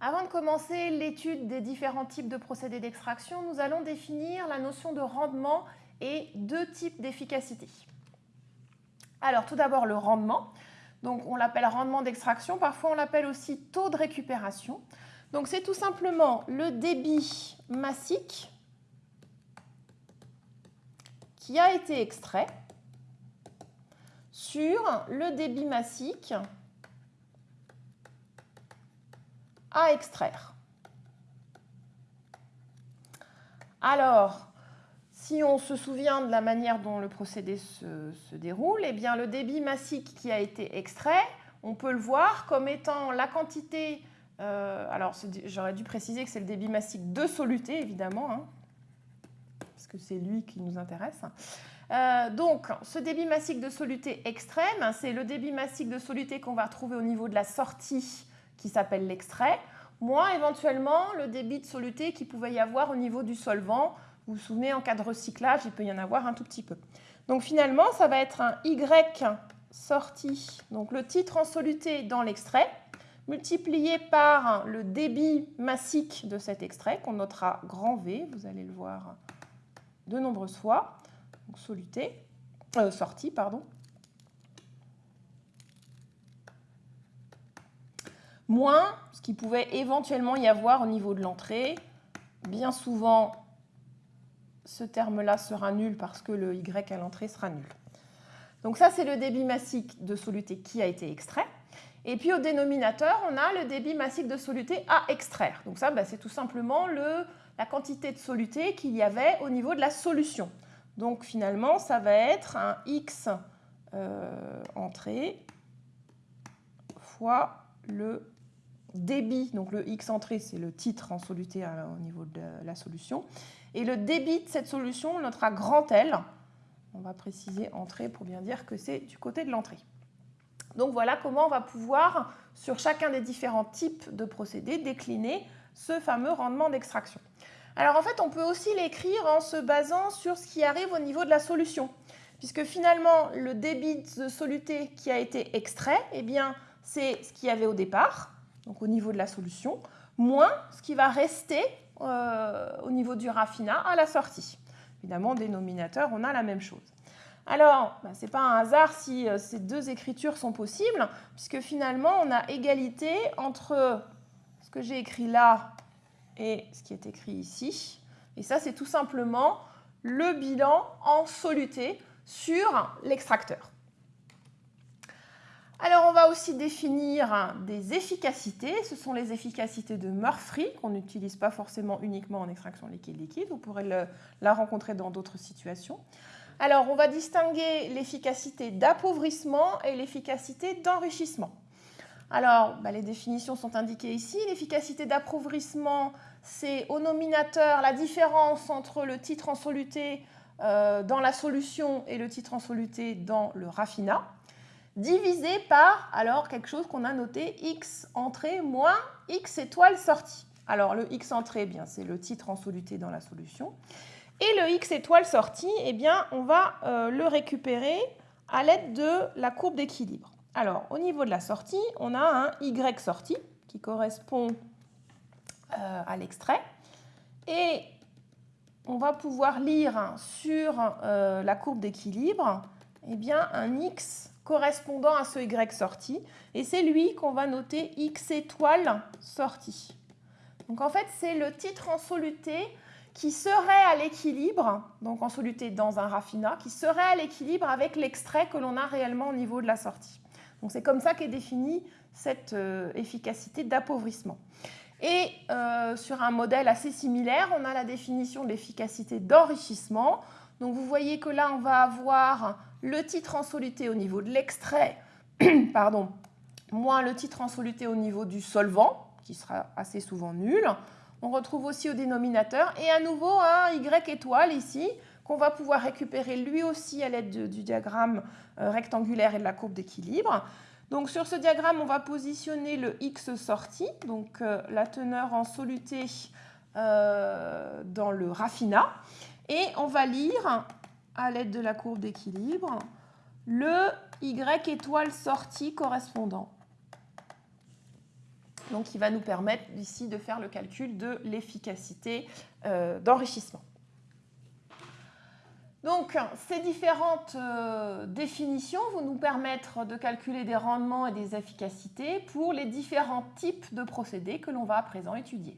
Avant de commencer l'étude des différents types de procédés d'extraction, nous allons définir la notion de rendement et deux types d'efficacité. Alors tout d'abord le rendement. Donc on l'appelle rendement d'extraction, parfois on l'appelle aussi taux de récupération. Donc c'est tout simplement le débit massique qui a été extrait sur le débit massique extraire. Alors, si on se souvient de la manière dont le procédé se, déroule, eh bien, le débit massique qui a été extrait, on peut le voir comme étant la quantité, euh, alors j'aurais dû préciser que c'est le débit massique de soluté, évidemment, hein, parce que c'est lui qui nous intéresse. Euh, donc, ce débit massique de soluté extrême, c'est le débit massique de soluté qu'on va retrouver au niveau de la sortie qui s'appelle l'extrait, moins éventuellement le débit de soluté qui pouvait y avoir au niveau du solvant. Vous vous souvenez, en cas de recyclage, il peut y en avoir un tout petit peu. Donc finalement, ça va être un Y sorti, donc le titre en soluté dans l'extrait, multiplié par le débit massique de cet extrait, qu'on notera grand V, vous allez le voir de nombreuses fois, soluté, euh, sortie, pardon, moins ce qui pouvait éventuellement y avoir au niveau de l'entrée. Bien souvent, ce terme-là sera nul parce que le Y à l'entrée sera nul. Donc ça, c'est le débit massique de soluté qui a été extrait. Et puis au dénominateur, on a le débit massique de soluté à extraire. Donc ça, bah, c'est tout simplement le, la quantité de soluté qu'il y avait au niveau de la solution. Donc finalement, ça va être un X euh, entrée fois le débit, donc le X entrée, c'est le titre en soluté au niveau de la solution. Et le débit de cette solution, on notera grand L. On va préciser entrée pour bien dire que c'est du côté de l'entrée. Donc voilà comment on va pouvoir, sur chacun des différents types de procédés, décliner ce fameux rendement d'extraction. Alors en fait, on peut aussi l'écrire en se basant sur ce qui arrive au niveau de la solution. Puisque finalement, le débit de soluté qui a été extrait, eh bien, c'est ce qu'il y avait au départ donc au niveau de la solution, moins ce qui va rester euh, au niveau du raffinat à la sortie. Évidemment, dénominateur, on a la même chose. Alors, bah, ce n'est pas un hasard si euh, ces deux écritures sont possibles, puisque finalement, on a égalité entre ce que j'ai écrit là et ce qui est écrit ici. Et ça, c'est tout simplement le bilan en soluté sur l'extracteur. Alors, on va aussi définir des efficacités. Ce sont les efficacités de Murphy, qu'on n'utilise pas forcément uniquement en extraction liquide-liquide. Vous pourrez la rencontrer dans d'autres situations. Alors, on va distinguer l'efficacité d'appauvrissement et l'efficacité d'enrichissement. Alors, bah, les définitions sont indiquées ici. L'efficacité d'appauvrissement, c'est au nominateur la différence entre le titre en soluté euh, dans la solution et le titre en soluté dans le raffinat divisé par alors quelque chose qu'on a noté x entrée moins x étoile sortie. Alors le x entrée, eh bien c'est le titre en soluté dans la solution. Et le x étoile sortie, eh bien on va euh, le récupérer à l'aide de la courbe d'équilibre. Alors au niveau de la sortie, on a un y sortie qui correspond euh, à l'extrait. Et on va pouvoir lire sur euh, la courbe d'équilibre eh bien, un x correspondant à ce Y sorti. Et c'est lui qu'on va noter X étoile sorti. Donc en fait, c'est le titre en soluté qui serait à l'équilibre, donc en soluté dans un raffinat, qui serait à l'équilibre avec l'extrait que l'on a réellement au niveau de la sortie. Donc c'est comme ça qu'est définie cette euh, efficacité d'appauvrissement. Et euh, sur un modèle assez similaire, on a la définition de l'efficacité d'enrichissement. Donc vous voyez que là, on va avoir le titre en soluté au niveau de l'extrait, pardon, moins le titre en soluté au niveau du solvant, qui sera assez souvent nul. On retrouve aussi au dénominateur et à nouveau un Y étoile ici qu'on va pouvoir récupérer lui aussi à l'aide du diagramme euh, rectangulaire et de la courbe d'équilibre. Donc sur ce diagramme, on va positionner le X sorti, donc euh, la teneur en soluté euh, dans le raffinat. Et on va lire, à l'aide de la courbe d'équilibre, le Y étoile sorti correspondant. donc qui va nous permettre ici de faire le calcul de l'efficacité euh, d'enrichissement. Donc, ces différentes euh, définitions vont nous permettre de calculer des rendements et des efficacités pour les différents types de procédés que l'on va à présent étudier.